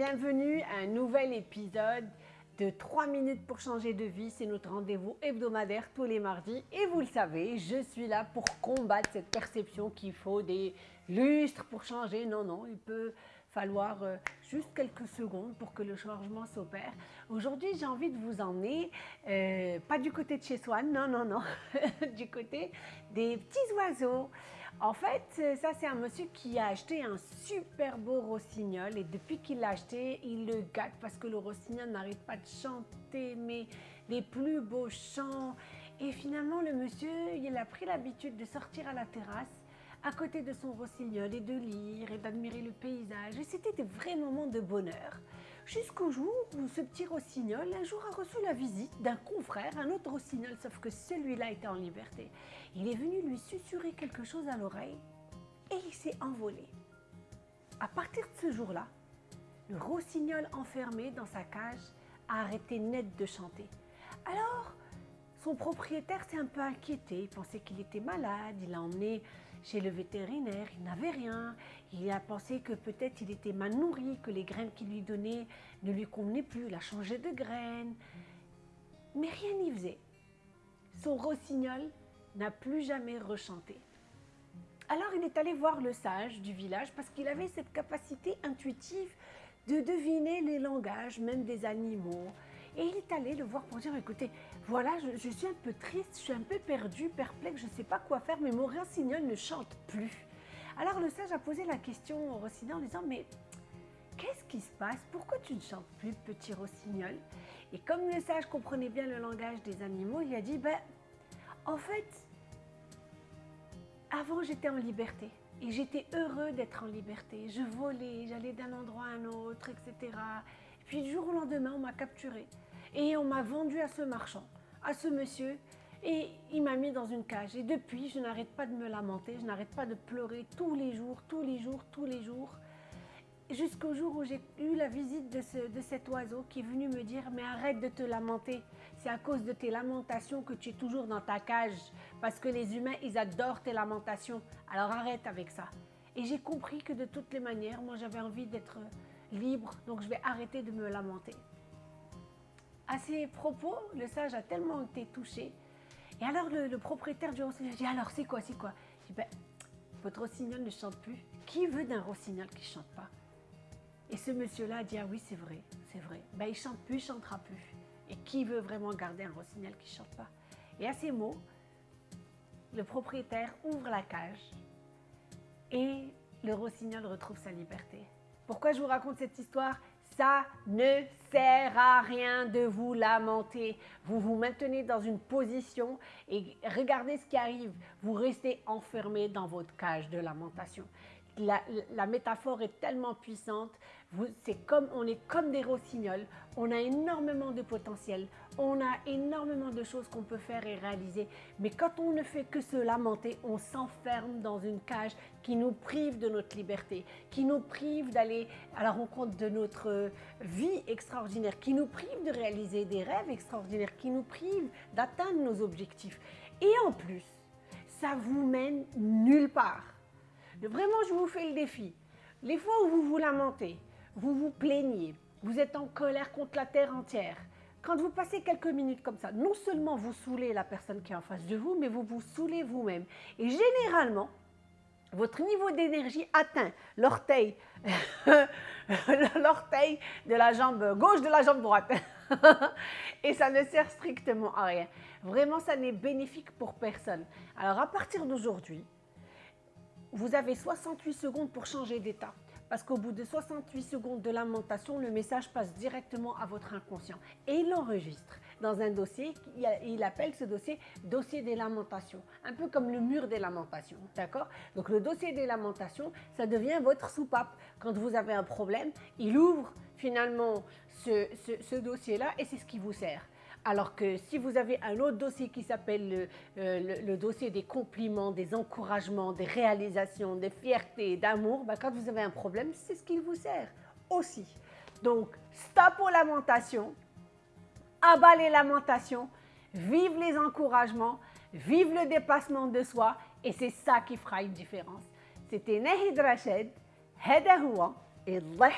bienvenue à un nouvel épisode de 3 minutes pour changer de vie. C'est notre rendez-vous hebdomadaire tous les mardis. Et vous le savez, je suis là pour combattre cette perception qu'il faut des lustres pour changer. Non, non, il peut falloir euh, juste quelques secondes pour que le changement s'opère. Aujourd'hui, j'ai envie de vous emmener, euh, pas du côté de chez Swan, non, non, non, du côté des petits oiseaux. En fait, euh, ça c'est un monsieur qui a acheté un super beau rossignol et depuis qu'il l'a acheté, il le gâte parce que le rossignol n'arrête pas de chanter, mais les plus beaux chants. Et finalement, le monsieur, il a pris l'habitude de sortir à la terrasse à côté de son rossignol et de lire et d'admirer le paysage. Et c'était des vrais moments de bonheur. Jusqu'au jour où ce petit rossignol, un jour, a reçu la visite d'un confrère, un autre rossignol, sauf que celui-là était en liberté. Il est venu lui susurrer quelque chose à l'oreille et il s'est envolé. À partir de ce jour-là, le rossignol enfermé dans sa cage a arrêté net de chanter. Alors, son propriétaire s'est un peu inquiété, il pensait qu'il était malade, il l'a emmené chez le vétérinaire, il n'avait rien. Il a pensé que peut-être il était mal nourri, que les graines qu'il lui donnait ne lui convenaient plus. Il a changé de graines. Mais rien n'y faisait. Son rossignol n'a plus jamais rechanté. Alors il est allé voir le sage du village parce qu'il avait cette capacité intuitive de deviner les langages, même des animaux. Et il est allé le voir pour dire, écoutez, voilà, je, suis un peu triste, je suis un peu perdu, perplexe, je ne sais pas quoi faire, mais mon rossignol ne chante plus. Alors le sage a posé la question au rossignol en disant, mais qu'est-ce qui se passe? Pourquoi tu ne chantes plus, petit rossignol Et comme le sage comprenait bien le langage des animaux, il a dit, ben, en fait, avant j'étais en liberté. Et j'étais heureux d'être en liberté. Je volais, j'allais d'un endroit à un autre, etc. Puis du jour au lendemain, on m'a capturé. Et on m'a vendu à ce marchand, à ce monsieur, et il m'a mis dans une cage. Et depuis, je n'arrête pas de me lamenter, je n'arrête pas de pleurer tous les jours, tous les jours, tous les jours. Jusqu'au jour où j'ai eu la visite de, de, cet oiseau qui est venu me dire « Mais arrête de te lamenter, c'est à cause de tes lamentations que tu es toujours dans ta cage. Parce que les humains, ils adorent tes lamentations. Alors arrête avec ça. » Et j'ai compris que de toutes les manières, moi j'avais envie d'être libre, donc je vais arrêter de me lamenter. À ces propos, le sage a tellement été touché. Et alors le, propriétaire du rossignol dit alors c'est quoi, c'est quoi? Je dis ben, votre rossignol ne chante plus. Qui veut d'un rossignol qui ne chante pas? Et ce monsieur-là a dit ah oui c'est vrai, c'est vrai. Ben, il chante plus, il chantera plus. Et qui veut vraiment garder un rossignol qui ne chante pas? Et à ces mots, le propriétaire ouvre la cage et le rossignol retrouve sa liberté. Pourquoi je vous raconte cette histoire? Ça ne sert à rien de vous lamenter. Vous vous maintenez dans une position et regardez ce qui arrive. Vous restez enfermé dans votre cage de lamentation la, métaphore est tellement puissante. C'est comme, on est comme des rossignols. On a énormément de potentiel. On a énormément de choses qu'on peut faire et réaliser. Mais quand on ne fait que se lamenter, on s'enferme dans une cage qui nous prive de notre liberté, qui nous prive d'aller à la rencontre de notre vie extraordinaire, qui nous prive de réaliser des rêves extraordinaires, qui nous prive d'atteindre nos objectifs. Et en plus, ça vous mène nulle part. Vraiment, je vous fais le défi. Les fois où vous vous lamentez, vous vous plaignez, vous êtes en colère contre la terre entière, quand vous passez quelques minutes comme ça, non seulement vous saoulez la personne qui est en face de vous, mais vous vous saoulez vous-même. Et généralement, votre niveau d'énergie atteint l'orteil l'orteil de la jambe gauche de la jambe droite. et ça ne sert strictement à rien. Vraiment, ça n'est bénéfique pour personne. Alors, à partir d'aujourd'hui, vous avez 68 secondes pour changer d'état. Parce qu'au bout de 68 secondes de lamentation, le message passe directement à votre inconscient. Et il l'enregistre dans un dossier, il appelle ce dossier « dossier des lamentations », un peu comme le mur des lamentations, d'accord? Donc le dossier des lamentations, ça devient votre soupape. Quand vous avez un problème, il ouvre finalement ce dossier-là et c'est ce qui vous sert. Alors que si vous avez un autre dossier qui s'appelle euh, le, dossier des compliments, des encouragements, des réalisations, des fiertés, d'amour, bah, quand vous avez un problème, c'est ce qui vous sert aussi. Donc, stop aux lamentations, abat les lamentations, vive les encouragements, vive le dépassement de soi et c'est ça qui fera une différence. C'était Nahid Rached, Heda et Allah